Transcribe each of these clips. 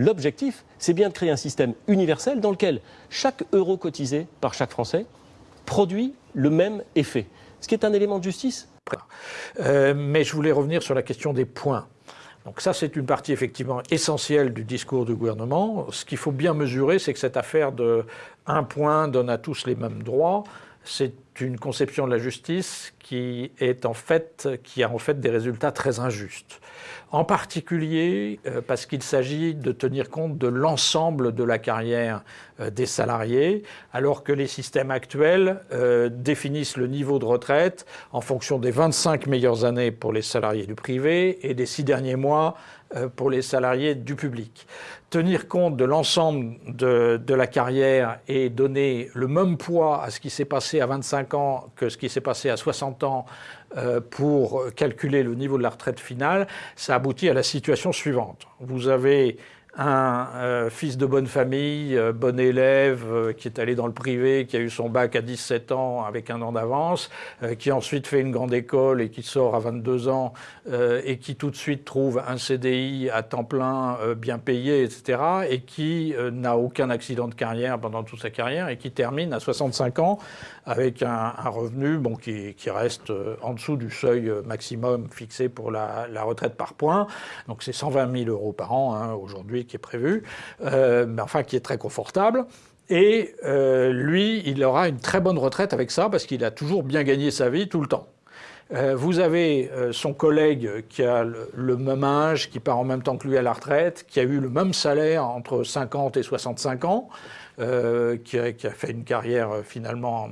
L'objectif, c'est bien de créer un système universel dans lequel chaque euro cotisé par chaque Français produit le même effet. Ce qui est un élément de justice. Euh, mais je voulais revenir sur la question des points. Donc ça, c'est une partie effectivement essentielle du discours du gouvernement. Ce qu'il faut bien mesurer, c'est que cette affaire de un point donne à tous les mêmes droits, c'est une conception de la justice qui, a en fait des résultats très injustes. En particulier euh, parce qu'il s'agit de tenir compte de l'ensemble de la carrière euh, des salariés, alors que les systèmes actuels euh, définissent le niveau de retraite en fonction des 25 meilleures années pour les salariés du privé et des six derniers mois pour les salariés du public. Tenir compte de l'ensemble de, de, la carrière et donner le même poids à ce qui s'est passé à 25 ans que ce qui s'est passé à 60 ans euh, pour calculer le niveau de la retraite finale, ça aboutit à la situation suivante. Vous avez un euh, fils de bonne famille, euh, bon élève, euh, qui est allé dans le privé, qui a eu son bac à 17 ans avec un an d'avance, qui ensuite fait une grande école et qui sort à 22 ans et qui tout de suite trouve un CDI à temps plein bien payé, etc. et qui n'a aucun accident de carrière pendant toute sa carrière et qui termine à 65 ans avec un, revenu bon, qui, reste en dessous du seuil maximum fixé pour la, retraite par point. Donc c'est 120 000 euros par an hein, aujourd'hui qui est prévu, euh, mais enfin qui est très confortable. Et euh, lui, il aura une très bonne retraite avec ça parce qu'il a toujours bien gagné sa vie tout le temps. Euh, vous avez son collègue qui a le, même âge, qui part en même temps que lui à la retraite, qui a eu le même salaire entre 50 et 65 ans, qui a, qui, a, fait une carrière finalement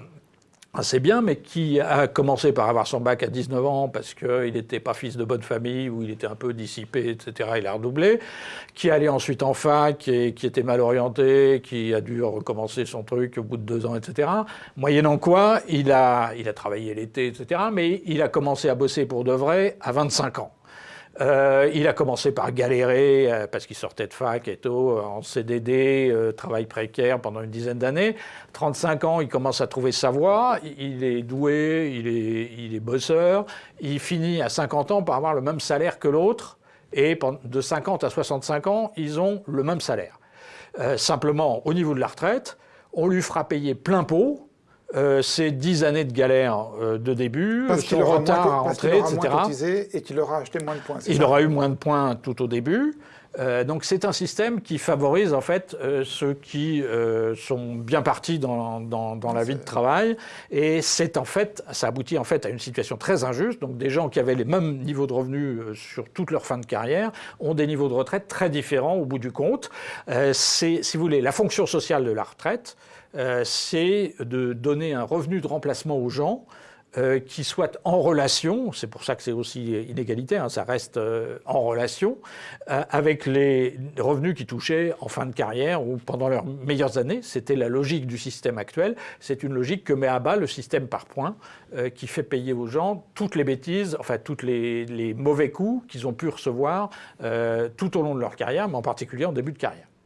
assez bien, mais qui a commencé par avoir son bac à 19 ans parce qu'il n'était pas fils de bonne famille ou il était un peu dissipé, etc. Il a redoublé. Qui allait ensuite en fac et qui était mal orienté, qui a dû recommencer son truc au bout de deux ans, etc. Moyennant quoi, il a, il a travaillé l'été, etc. Mais il a commencé à bosser pour de vrai à 25 ans. Euh, il a commencé par galérer euh, parce qu'il sortait de fac et tout, euh, en CDD, travail précaire pendant une dizaine d'années. 35 ans, il commence à trouver sa voie, il est doué, il est, il est bosseur. Il finit à 50 ans par avoir le même salaire que l'autre. Et de 50 à 65 ans, ils ont le même salaire. simplement, au niveau de la retraite, on lui fera payer plein pot euh, ces dix années de galère euh, de début, parce son retard à rentrer, etc. et qu'il aura acheté moins de points. Il aura eu moins de points tout au début. Euh, donc c'est un système qui favorise en fait ceux qui sont bien partis dans, dans la vie de travail et c'est en fait ça aboutit en fait à une situation très injuste. Donc des gens qui avaient les mêmes niveaux de revenus sur toute leur fin de carrière ont des niveaux de retraite très différents au bout du compte. c'est si vous voulez la fonction sociale de la retraite. Euh, c'est de donner un revenu de remplacement aux gens euh, qui soient en relation, c'est pour ça que c'est aussi inégalitaire, hein, ça reste euh, en relation, avec les revenus qui touchaient en fin de carrière ou pendant leurs meilleures années. C'était la logique du système actuel. C'est une logique que met à bas le système par points, qui fait payer aux gens toutes les bêtises, enfin tous les, les, mauvais coups qu'ils ont pu recevoir tout au long de leur carrière, mais en particulier en début de carrière.